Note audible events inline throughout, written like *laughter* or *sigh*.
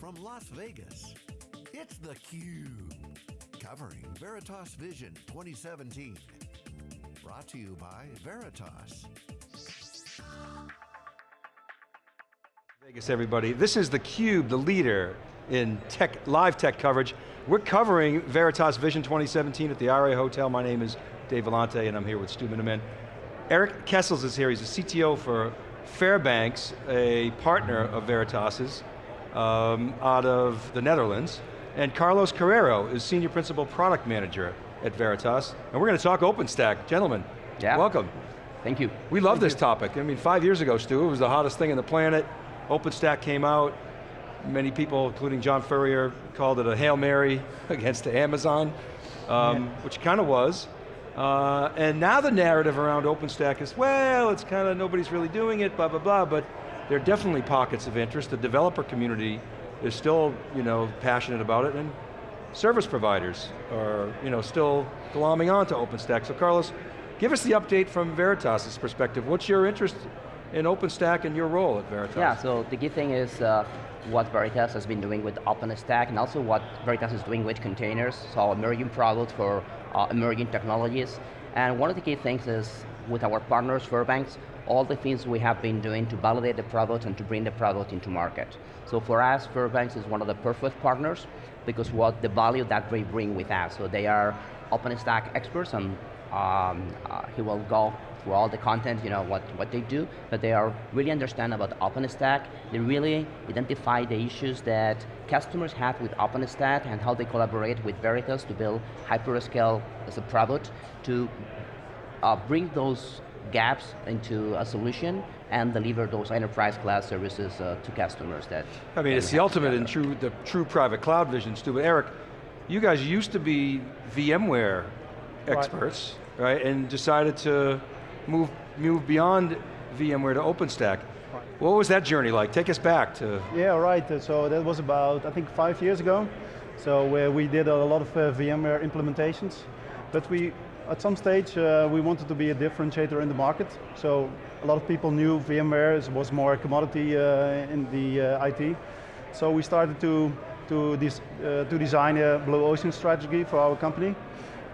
from Las Vegas, it's theCUBE. Covering Veritas Vision 2017. Brought to you by Veritas. Vegas everybody, this is theCUBE, the leader in tech, live tech coverage. We're covering Veritas Vision 2017 at the Aria Hotel. My name is Dave Vellante and I'm here with Stu Miniman. Eric Kessels is here, he's a CTO for Fairbanks, a partner of Veritas's um, out of the Netherlands. And Carlos Carrero is Senior Principal Product Manager at Veritas. And we're going to talk OpenStack. Gentlemen, yeah. welcome. Thank you. We love Thank this you. topic. I mean, five years ago, Stu, it was the hottest thing on the planet. OpenStack came out. Many people, including John Furrier, called it a Hail Mary *laughs* against um, yeah. which kind of was. Uh, and now the narrative around OpenStack is, well, it's kind of, nobody's really doing it, blah, blah, blah, but there are definitely pockets of interest. The developer community is still, you know, passionate about it, and service providers are, you know, still glomming onto OpenStack. So Carlos, give us the update from Veritas' perspective. What's your interest in OpenStack and your role at Veritas? Yeah, so the key thing is uh, what Veritas has been doing with OpenStack and also what Veritas is doing with containers, so emerging products for uh, emerging technologies. And one of the key things is with our partners, Fairbanks, all the things we have been doing to validate the product and to bring the product into market. So for us, Fairbanks is one of the perfect partners because what the value that they bring with us. So they are OpenStack experts and um, uh, he will go through all the content, you know, what, what they do, but they are really understand about OpenStack. They really identify the issues that customers have with OpenStack and how they collaborate with Veritas to build hyperscale as a product to uh, bring those gaps into a solution and deliver those enterprise class services uh, to customers that I mean, it's the ultimate in true, the true private cloud vision, Stu. But Eric, you guys used to be VMware experts, right? right? And decided to move, move beyond VMware to OpenStack. Right. What was that journey like? Take us back to... Yeah, right, so that was about, I think, five years ago. So uh, we did a lot of uh, VMware implementations, but we, at some stage, uh, we wanted to be a differentiator in the market. So a lot of people knew VMware was more a commodity uh, in the uh, IT. So we started to, to, uh, to design a blue ocean strategy for our company.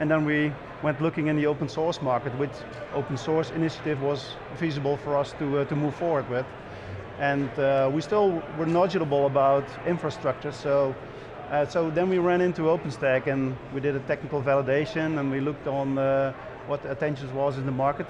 And then we went looking in the open source market, which open source initiative was feasible for us to, uh, to move forward with. And uh, we still were knowledgeable about infrastructure, so uh, so then we ran into OpenStack and we did a technical validation and we looked on uh, what attention was in the market.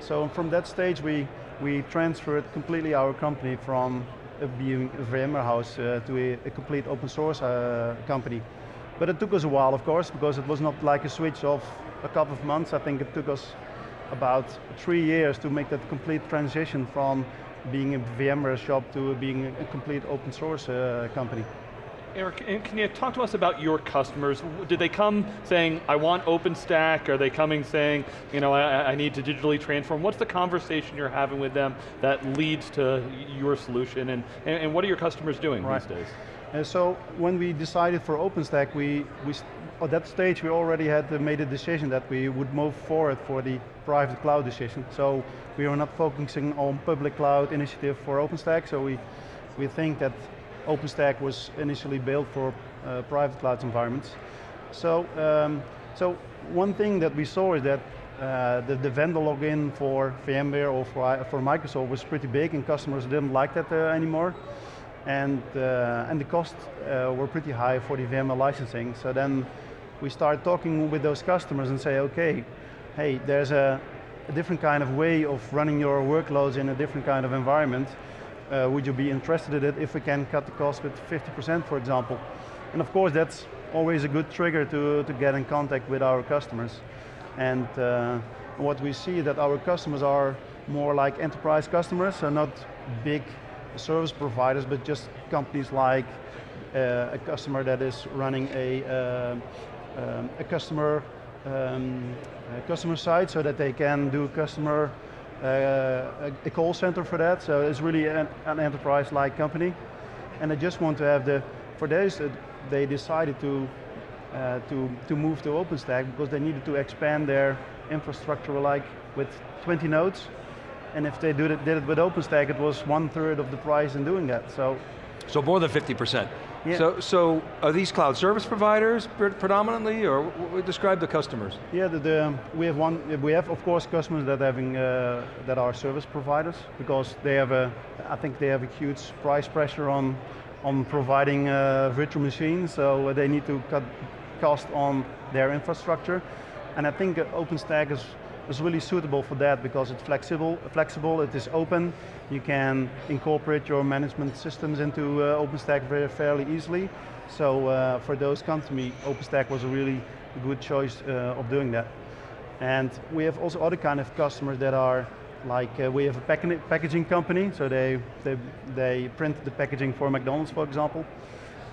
So from that stage we, we transferred completely our company from being a VMware house uh, to a, a, complete open source uh, company. But it took us a while, of course, because it was not like a switch of a couple of months. I think it took us about three years to make that complete transition from being a VMware shop to being a complete open source uh, company. Eric, can you talk to us about your customers? Did they come saying, I want OpenStack? Are they coming saying, you know, I, I need to digitally transform? What's the conversation you're having with them that leads to your solution? And, and, and what are your customers doing right. these days? And so when we decided for OpenStack, we, we, at that stage we already had made a decision that we would move forward for the private cloud decision. So we are not focusing on public cloud initiative for OpenStack, so we, we think that OpenStack was initially built for uh, private cloud environments. So, um, so one thing that we saw is that uh, the, the, vendor lock-in for VMware or for, for Microsoft was pretty big and customers didn't like that uh, anymore and, uh, and the costs uh, were pretty high for the VMware licensing. So then we started talking with those customers and say, okay, hey, there's a, a different kind of way of running your workloads in a different kind of environment. Uh, would you be interested in it if we can cut the cost with 50%, for example? And of course, that's always a good trigger to, to get in contact with our customers. And uh, what we see that our customers are more like enterprise customers, so not big service providers, but just companies like uh, a customer that is running a, uh, um, a customer um, a customer site so that they can do customer uh, a, call center for that. So it's really an, an enterprise-like company, and they just want to have the. For this, they decided to uh, to to move to OpenStack because they needed to expand their infrastructure like with 20 nodes and if they did it, did it with OpenStack, it was one third of the price in doing that. So So more than 50%. Yeah. So, so are these cloud service providers predominantly, or describe the customers? Yeah, the, the, we have one. We have, of course, customers that having uh, that are service providers because they have a. I think they have a huge price pressure on on providing uh, virtual machines, so they need to cut cost on their infrastructure, and I think uh, OpenStack is is really suitable for that because it's flexible. Flexible. It is open. You can incorporate your management systems into uh, OpenStack very fairly easily. So uh, for those companies, OpenStack was a really good choice uh, of doing that. And we have also other kind of customers that are like uh, we have a pack- packaging company, so they, they they print the packaging for McDonald's, for example,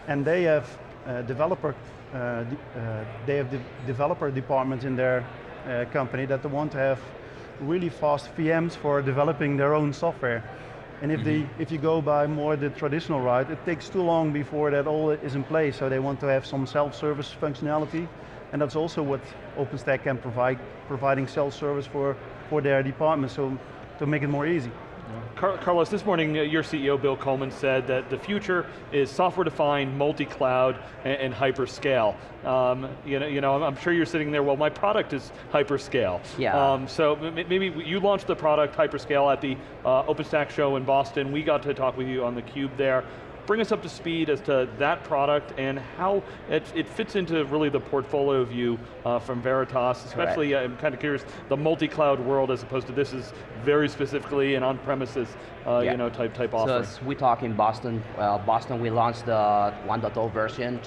and they have uh, developer uh, de- uh, they have the developer departments in their uh, company that they want to have really fast VMs for developing their own software. And if, the, if you go by more the traditional route, it takes too long before that all is in place, so they want to have some self-service functionality, and that's also what OpenStack can provide, providing self-service for, for their department, so to make it more easy. Car Carlos, this morning uh, your CEO Bill Coleman said that the future is software-defined, multi-cloud, and, and hyperscale. Um, you know, you know, I'm- I'm sure you're sitting there. Well, my product is hyperscale. Yeah. Um, so maybe you launched the product hyperscale at the uh, OpenStack show in Boston. We got to talk with you on theCUBE there. Bring us up to speed as to that product and how it, it fits into really the portfolio view uh, from Veritas, especially uh, I'm kind of curious, the multi-cloud world as opposed to this is very specifically an on-premises uh, Yeah. you know, type, type So offering. as we talk in Boston, well, Boston we launched the 1.0 version.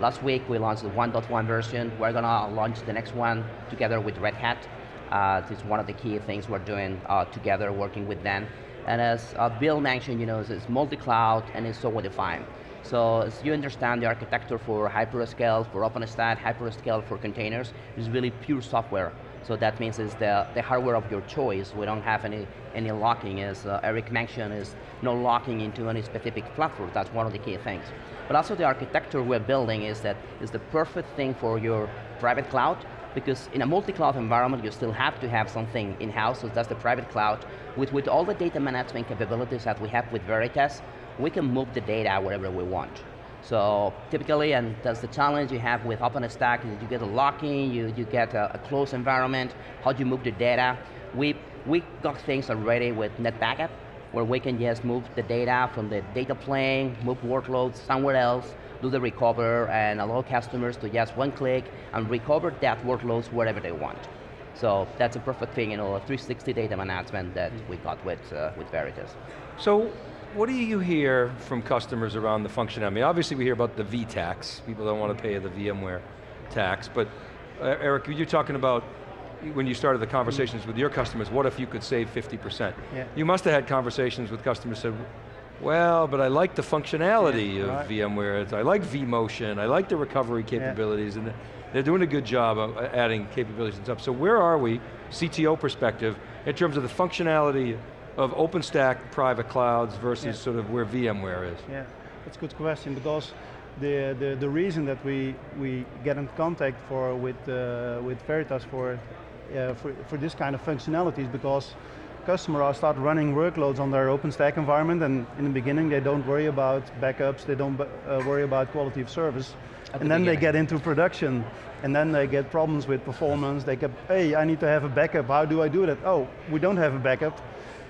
Last week we launched the 1.1 version. We're going to launch the next one together with Red Hat. Uh, it's one of the key things we're doing uh, together, working with them. And as uh, Bill mentioned, you know, it's, multi-cloud and it's software defined. So as you understand the architecture for hyperscale, for OpenStack, hyperscale for containers, is really pure software. So that means it's the, the hardware of your choice. We don't have any, any lock-in, as uh, Eric mentioned, is no lock-in into any specific platform. That's one of the key things. But also the architecture we're building is that is the perfect thing for your private cloud, because in a multi-cloud environment, you still have to have something in-house, so that's the private cloud. With, with all the data management capabilities that we have with Veritas, we can move the data wherever we want. So typically, and that's the challenge you have with OpenStack, is you get a lock-in, you, you get a, a closed environment, how do you move the data? We, we got things already with NetBackup, where we can just move the data from the data plane, move workloads somewhere else, do the recover, and allow customers to just one click and recover that workloads wherever they want. So that's a perfect thing, you know, a 360 data management that we got with, uh, with Veritas. So, what do you hear from customers around the functionality? I mean, obviously we hear about the V tax. People don't want to pay the VMware tax, but uh, Eric, you're talking about when you started the conversations with your customers, what if you could save 50%? Yeah. You must have had conversations with customers who said, well, but I like the functionality Yeah, of right. VMware. It's- I like vMotion. I like the recovery capabilities, and they're doing a good job of uh, adding capabilities and stuff. So where are we, CTO perspective, in terms of the functionality of OpenStack private clouds versus Yeah. sort of where VMware is? Yeah, that's a good question because the, the, the reason that we, we get in contact for with, uh, with Veritas for, uh, for, for this kind of functionalities because customers are start running workloads on their OpenStack environment and in the beginning they don't worry about backups, they don't uh, worry about quality of service. At the and then they get into production and then they get problems with performance. They get, hey, I need to have a backup. How do I do that? Oh, we don't have a backup.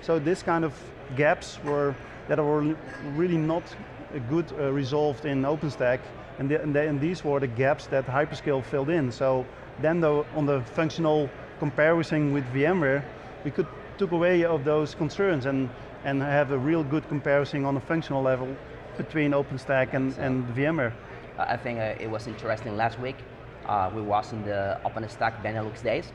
So this kind of gaps were that were really not good uh, resolved in OpenStack, and, the, and, the, and these were the gaps that Hyperscale filled in. So then the, on the functional comparison with VMware, we could took away of those concerns and, and have a real good comparison on a functional level between OpenStack and, and VMware. Uh, I think uh, it was interesting last week. Uh, we was in the OpenStack Benelux days.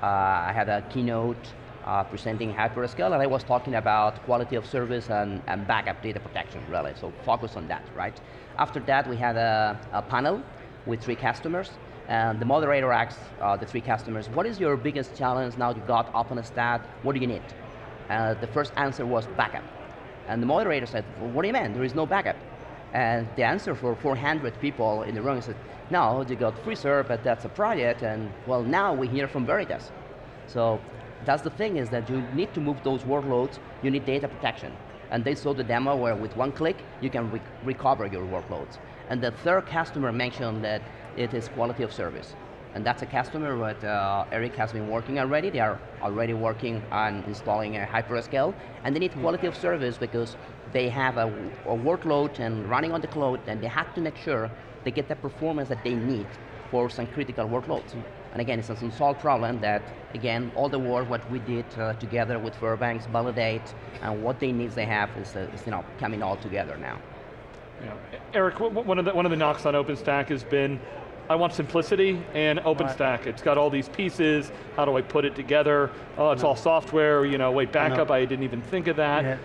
Uh, I had a keynote uh, presenting Hyperscale and I was talking about quality of service and, and backup data protection really, so focus on that, right? After that we had a, a panel with three customers and the moderator asked uh, the three customers, what is your biggest challenge now you got OpenStack, what do you need? Uh, the first answer was backup. And the moderator said, well, what do you mean, there is no backup? And the answer for 400 people in the room said, no, you got Freezer, but that's a project, and well, now we hear from Veritas. So that's the thing is that you need to move those workloads, you need data protection. And they saw the demo where with one click, you can re recover your workloads. And the third customer mentioned that it is quality of service. And that's a customer that uh, Eric has been working already. They are already working on installing a hyperscale, and they need quality of service because they have a, a workload and running on the cloud, and they have to make sure they get the performance that they need for some critical workloads. And again, it's an unsolved problem that, again, all the work what we did uh, together with Fairbanks, validate, and what they needs they have is, uh, is you know, coming all together now. Yeah. Eric, one of, the, one of the knocks on OpenStack has been I want simplicity and OpenStack. Right. It's got all these pieces, how do I put it together? Oh, it's all software, you know, wait, backup, I, I didn't even think of that. Yeah.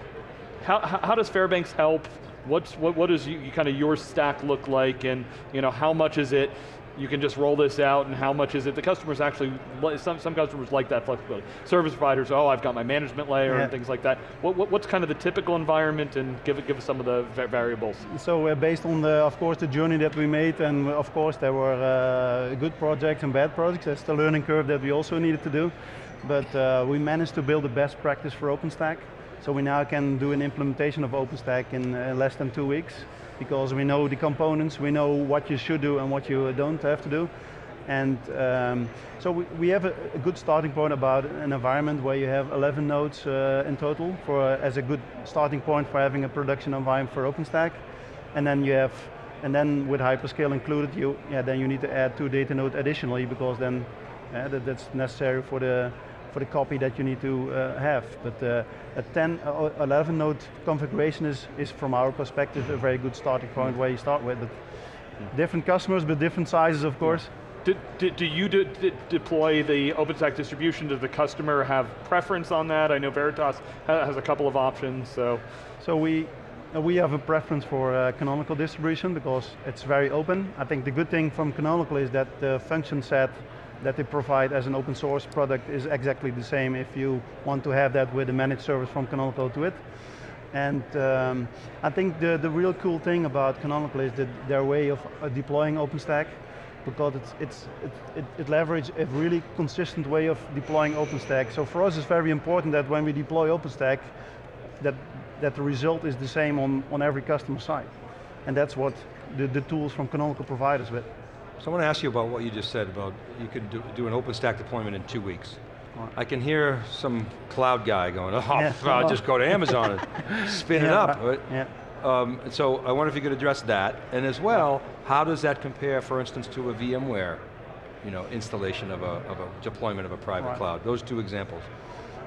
How, how does Fairbanks help? What's, what, what does you, kind of your stack look like and you know, how much is it you can just roll this out and how much is it? The customers actually, some, some customers like that flexibility. Service providers, oh, I've got my management layer yeah. and things like that. What, what, what's kind of the typical environment and give, give us some of the variables? So uh, based on the, of course, the journey that we made and of course there were uh, good projects and bad projects. That's the learning curve that we also needed to do. But uh, we managed to build the best practice for OpenStack. So we now can do an implementation of OpenStack in uh, less than two weeks because we know the components, we know what you should do and what you don't have to do. And um, so we, we have a, a, good starting point about an environment where you have 11 nodes uh, in total for as a good starting point for having a production environment for OpenStack. And then you have, and then with hyperscale included, you yeah, then you need to add two data nodes additionally because then that, that's necessary for the for the copy that you need to uh, have. But uh, a 10, uh, 11 node configuration is, is from our perspective a very good starting point mm. where you start with. But different customers, but different sizes of course. Do, do, do you de de deploy the OpenStack distribution? Does the customer have preference on that? I know Veritas has a couple of options, so. So we, uh, we have a preference for uh, Canonical distribution because it's very open. I think the good thing from Canonical is that the function set that they provide as an open source product is exactly the same if you want to have that with a managed service from Canonical to it. And um, I think the, the real cool thing about Canonical is that their way of uh, deploying OpenStack because it's, it's, it, it, it leverages a really consistent way of deploying OpenStack. So for us it's very important that when we deploy OpenStack, that, that the result is the same on, on every customer site. And that's what the, the tools from Canonical provide us with. So I want to ask you about what you just said about you could do, do an OpenStack deployment in two weeks. I can hear some cloud guy going, oh, yeah. *laughs* I'll just go to Amazon and *laughs* spin yeah, it up. Right? Yeah. Um, so I wonder if you could address that, and as well, how does that compare, for instance, to a VMware you know, installation of a, of a deployment of a private right. cloud? Those two examples.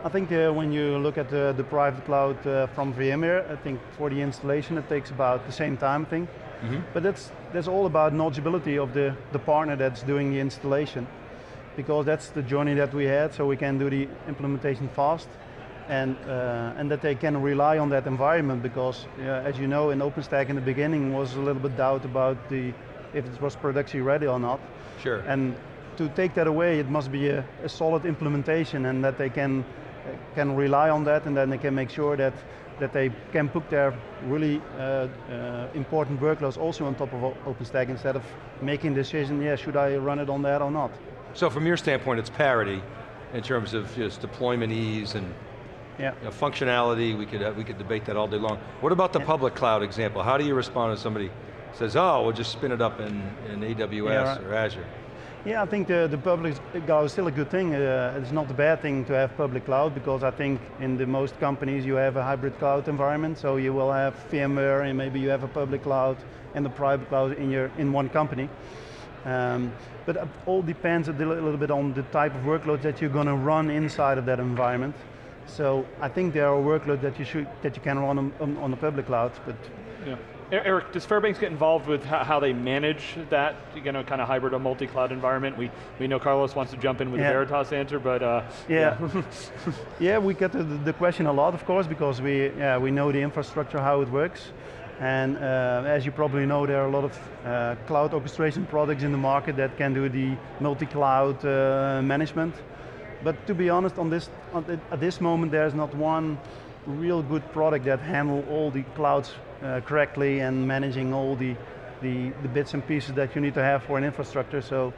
I think uh, when you look at the, the private cloud uh, from VMware, I think for the installation it takes about the same time, I think. Mm -hmm. But that's, that's all about knowledgeability of the, the partner that's doing the installation. Because that's the journey that we had, so we can do the implementation fast. And, uh, and that they can rely on that environment because, uh, as you know, in OpenStack in the beginning was a little bit doubt about the, if it was production ready or not. Sure. And to take that away, it must be a, a solid implementation and that they can, can rely on that and then they can make sure that that they can put their really uh, uh, important workloads also on top of OpenStack instead of making the decision, yeah, should I run it on that or not? So from your standpoint, it's parity in terms of just deployment ease and yeah. You know, functionality, we could, uh, we could debate that all day long. What about the yeah. public cloud example? How do you respond if somebody says, oh, we'll just spin it up in, in AWS yeah, right. or Azure? Yeah, I think the, the public cloud is still a good thing. Uh, it's not a bad thing to have public cloud because I think in the most companies you have a hybrid cloud environment, so you will have VMware and maybe you have a public cloud and the private cloud in, your, in one company. Um, but it all depends a little bit on the type of workloads that you're going to run inside of that environment. So I think there are workloads that you should that you can run on, on, on the public cloud, but yeah. Eric, does Fairbanks get involved with how they manage that, you know, kind of hybrid or multi-cloud environment? We, we know Carlos wants to jump in with yeah. a Veritas answer, but uh, yeah. Yeah. *laughs* yeah, we get the, the, question a lot, of course, because we, yeah, we know the infrastructure, how it works. And uh, as you probably know, there are a lot of uh, cloud orchestration products in the market that can do the multi-cloud uh, management. But to be honest, on this, on, at this moment, there's not one real good product that handle all the clouds uh, correctly and managing all the, the, the, bits and pieces that you need to have for an infrastructure. So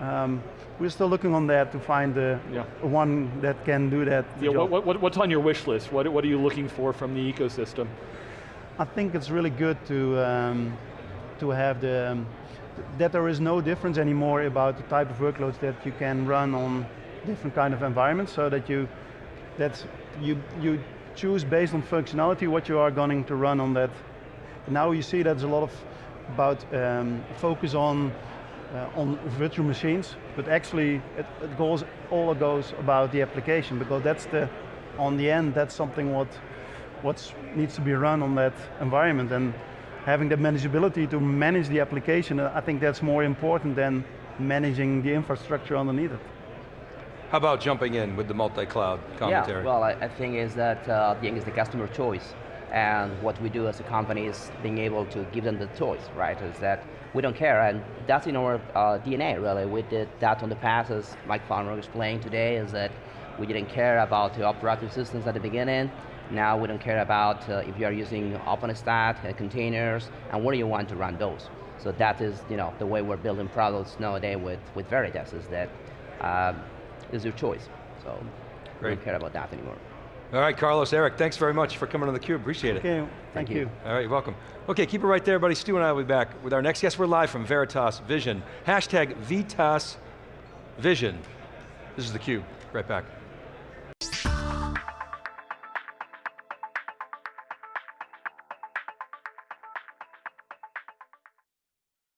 Um, we're still looking on that to find the Yeah. one that can do that Yeah, what, what, what's on your wish list? What, what are you looking for from the ecosystem? I think it's really good to um, to have the um, that there is no difference anymore about the type of workloads that you can run on different kind of environments, so that you that you you choose based on functionality what you are going to run on that. Now you see there's a lot of about um, focus on uh, on virtual machines, but actually it, it goes all goes about the application because that's the on the end that's something what what needs to be run on that environment and having the manageability to manage the application, uh, I think that's more important than managing the infrastructure underneath it. How about jumping in with the multi-cloud commentary? Yeah, well, I, I think is that uh, the thing is the customer choice. And what we do as a company is being able to give them the choice, right? Is that we don't care, and that's in our uh, DNA, really. We did that on the past, as Mike Palmer explained today, is that we didn't care about the operating systems at the beginning. Now we don't care about uh, if you are using OpenStack, uh, containers, and where you want to run those. So that is, you know, the way we're building products nowadays with, with Veritas, is that um, is your choice. So we Great. don't care about that anymore. All right, Carlos, Eric, thanks very much for coming on theCUBE, appreciate it. Okay, thank, you. you. All right, you're welcome. Okay, keep it right there, buddy. Stu and I will be back with our next guest. We're live from Veritas Vision. Hashtag Vitas Vision. This is theCUBE, right back.